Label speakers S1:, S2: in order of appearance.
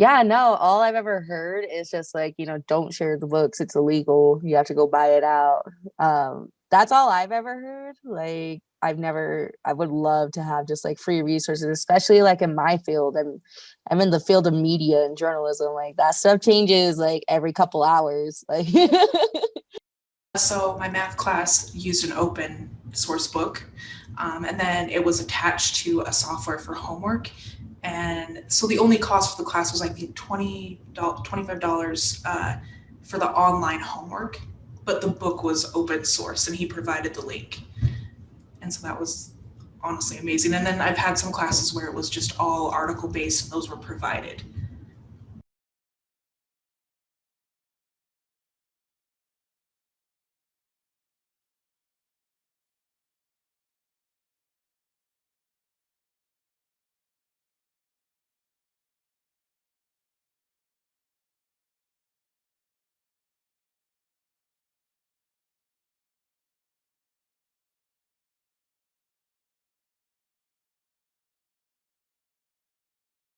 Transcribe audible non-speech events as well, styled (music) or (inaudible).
S1: Yeah, no, all I've ever heard is just like, you know, don't share the books. It's illegal. You have to go buy it out. Um, that's all I've ever heard. Like, I've never, I would love to have just like free resources, especially like in my field. I'm, I'm in the field of media and journalism. Like that stuff changes like every couple hours. Like, (laughs)
S2: so my math class used an open source book um, and then it was attached to a software for homework and so the only cost for the class was I think $20, $25 uh, for the online homework, but the book was open source and he provided the link. And so that was honestly amazing. And then I've had some classes where it was just all article based and those were provided.